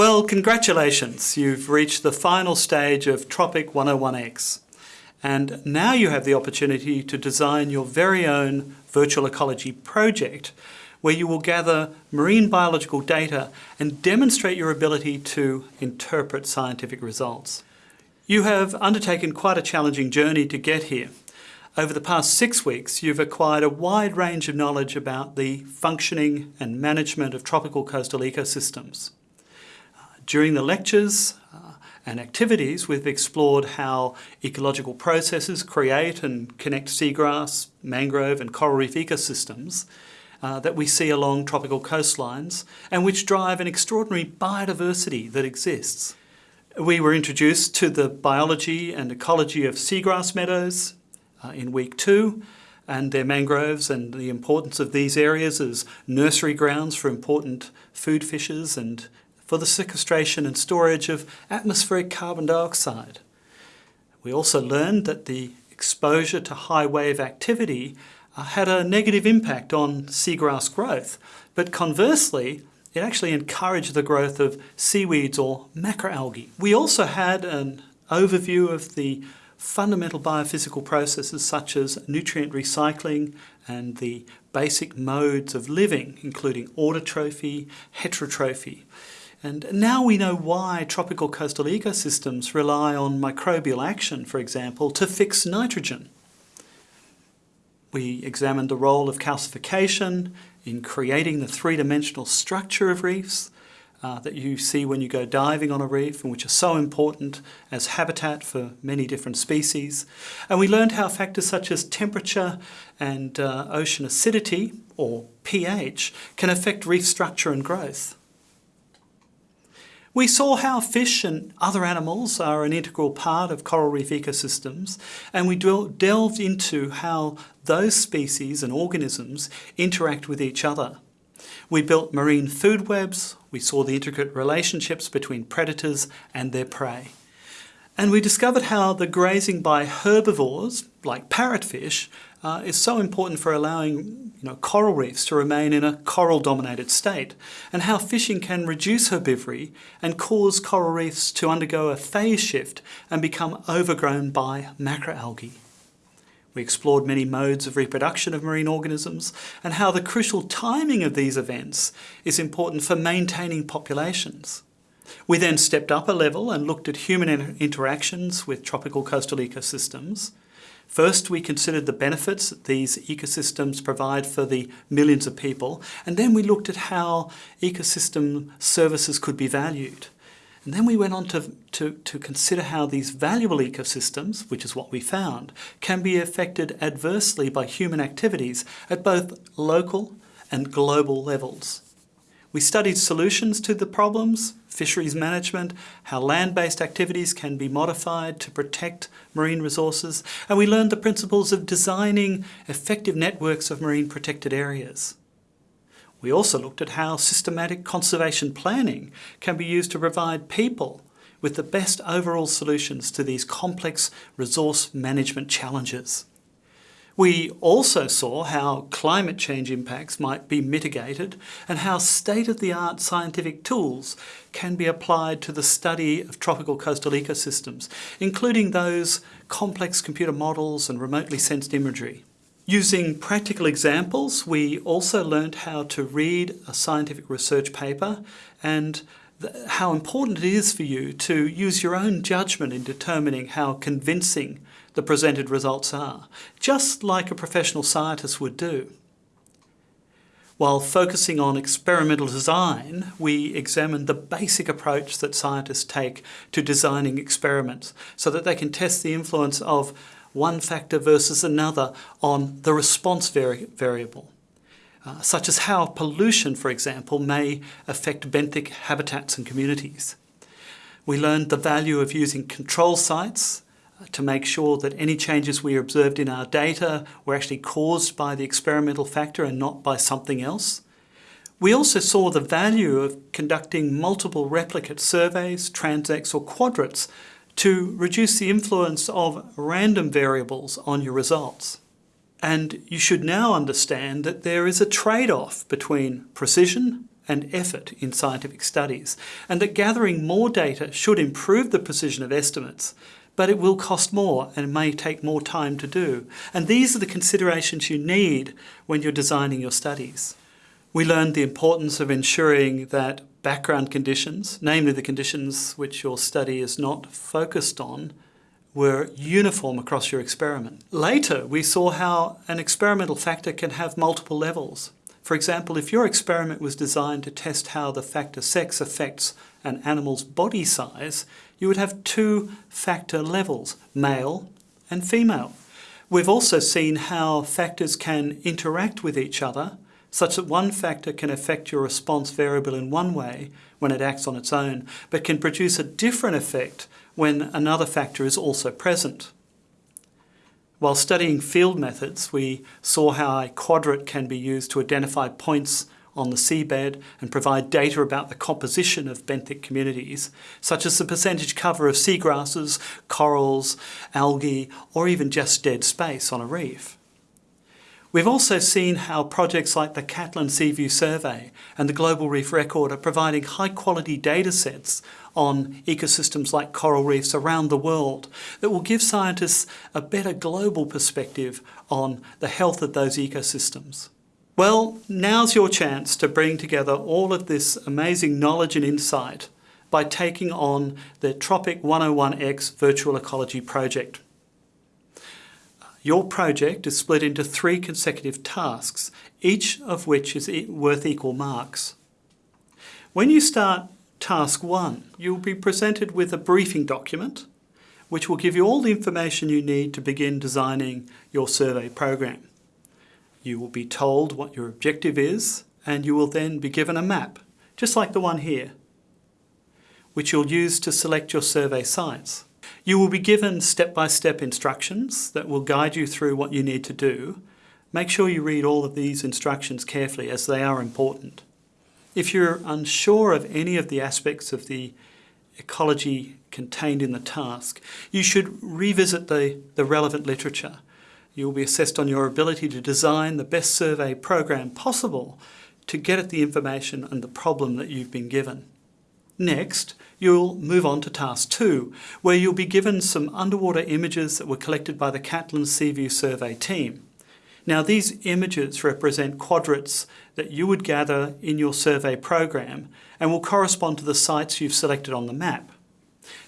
Well, congratulations. You've reached the final stage of Tropic 101X. And now you have the opportunity to design your very own virtual ecology project where you will gather marine biological data and demonstrate your ability to interpret scientific results. You have undertaken quite a challenging journey to get here. Over the past six weeks, you've acquired a wide range of knowledge about the functioning and management of tropical coastal ecosystems. During the lectures uh, and activities, we've explored how ecological processes create and connect seagrass, mangrove and coral reef ecosystems uh, that we see along tropical coastlines and which drive an extraordinary biodiversity that exists. We were introduced to the biology and ecology of seagrass meadows uh, in week two and their mangroves and the importance of these areas as nursery grounds for important food fishes and for the sequestration and storage of atmospheric carbon dioxide. We also learned that the exposure to high wave activity uh, had a negative impact on seagrass growth, but conversely, it actually encouraged the growth of seaweeds or macroalgae. We also had an overview of the fundamental biophysical processes such as nutrient recycling and the basic modes of living, including autotrophy, heterotrophy. And now we know why tropical coastal ecosystems rely on microbial action, for example, to fix nitrogen. We examined the role of calcification in creating the three-dimensional structure of reefs uh, that you see when you go diving on a reef and which are so important as habitat for many different species. And we learned how factors such as temperature and uh, ocean acidity, or pH, can affect reef structure and growth. We saw how fish and other animals are an integral part of coral reef ecosystems and we delved into how those species and organisms interact with each other. We built marine food webs, we saw the intricate relationships between predators and their prey. And we discovered how the grazing by herbivores, like parrotfish, uh, is so important for allowing you know, coral reefs to remain in a coral-dominated state, and how fishing can reduce herbivory and cause coral reefs to undergo a phase shift and become overgrown by macroalgae. We explored many modes of reproduction of marine organisms and how the crucial timing of these events is important for maintaining populations. We then stepped up a level and looked at human inter interactions with tropical coastal ecosystems. First, we considered the benefits that these ecosystems provide for the millions of people, and then we looked at how ecosystem services could be valued. And then we went on to, to, to consider how these valuable ecosystems, which is what we found, can be affected adversely by human activities at both local and global levels. We studied solutions to the problems, fisheries management, how land-based activities can be modified to protect marine resources, and we learned the principles of designing effective networks of marine protected areas. We also looked at how systematic conservation planning can be used to provide people with the best overall solutions to these complex resource management challenges. We also saw how climate change impacts might be mitigated and how state-of-the-art scientific tools can be applied to the study of tropical coastal ecosystems, including those complex computer models and remotely sensed imagery. Using practical examples, we also learned how to read a scientific research paper and how important it is for you to use your own judgment in determining how convincing the presented results are, just like a professional scientist would do. While focusing on experimental design, we examined the basic approach that scientists take to designing experiments so that they can test the influence of one factor versus another on the response vari variable. Uh, such as how pollution, for example, may affect benthic habitats and communities. We learned the value of using control sites to make sure that any changes we observed in our data were actually caused by the experimental factor and not by something else. We also saw the value of conducting multiple replicate surveys, transects or quadrats to reduce the influence of random variables on your results. And you should now understand that there is a trade-off between precision and effort in scientific studies, and that gathering more data should improve the precision of estimates, but it will cost more and may take more time to do. And these are the considerations you need when you're designing your studies. We learned the importance of ensuring that background conditions, namely the conditions which your study is not focused on, were uniform across your experiment. Later, we saw how an experimental factor can have multiple levels. For example, if your experiment was designed to test how the factor sex affects an animal's body size, you would have two factor levels, male and female. We've also seen how factors can interact with each other such that one factor can affect your response variable in one way when it acts on its own, but can produce a different effect when another factor is also present. While studying field methods, we saw how a quadrat can be used to identify points on the seabed and provide data about the composition of benthic communities, such as the percentage cover of seagrasses, corals, algae, or even just dead space on a reef. We've also seen how projects like the Catlin Seaview Survey and the Global Reef Record are providing high quality data sets on ecosystems like coral reefs around the world that will give scientists a better global perspective on the health of those ecosystems. Well, now's your chance to bring together all of this amazing knowledge and insight by taking on the Tropic 101X Virtual Ecology project. Your project is split into three consecutive tasks, each of which is worth equal marks. When you start task one, you'll be presented with a briefing document which will give you all the information you need to begin designing your survey program. You will be told what your objective is and you will then be given a map, just like the one here, which you'll use to select your survey sites. You will be given step-by-step -step instructions that will guide you through what you need to do. Make sure you read all of these instructions carefully as they are important. If you're unsure of any of the aspects of the ecology contained in the task, you should revisit the, the relevant literature. You will be assessed on your ability to design the best survey program possible to get at the information and the problem that you've been given. Next, you'll move on to task two, where you'll be given some underwater images that were collected by the Catlin Seaview Survey team. Now these images represent quadrats that you would gather in your survey program and will correspond to the sites you've selected on the map.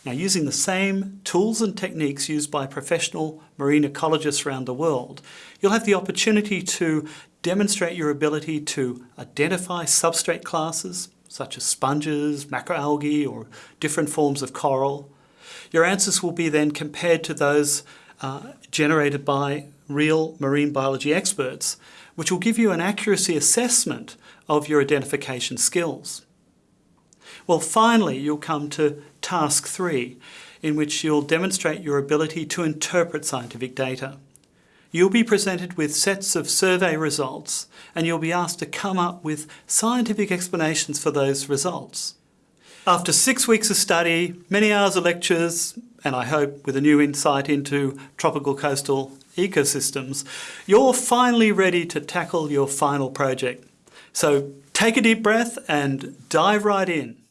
Now using the same tools and techniques used by professional marine ecologists around the world, you'll have the opportunity to demonstrate your ability to identify substrate classes, such as sponges, macroalgae or different forms of coral. Your answers will be then compared to those uh, generated by real marine biology experts, which will give you an accuracy assessment of your identification skills. Well, finally, you'll come to task three, in which you'll demonstrate your ability to interpret scientific data. You'll be presented with sets of survey results and you'll be asked to come up with scientific explanations for those results. After six weeks of study, many hours of lectures, and I hope with a new insight into tropical coastal ecosystems, you're finally ready to tackle your final project. So take a deep breath and dive right in.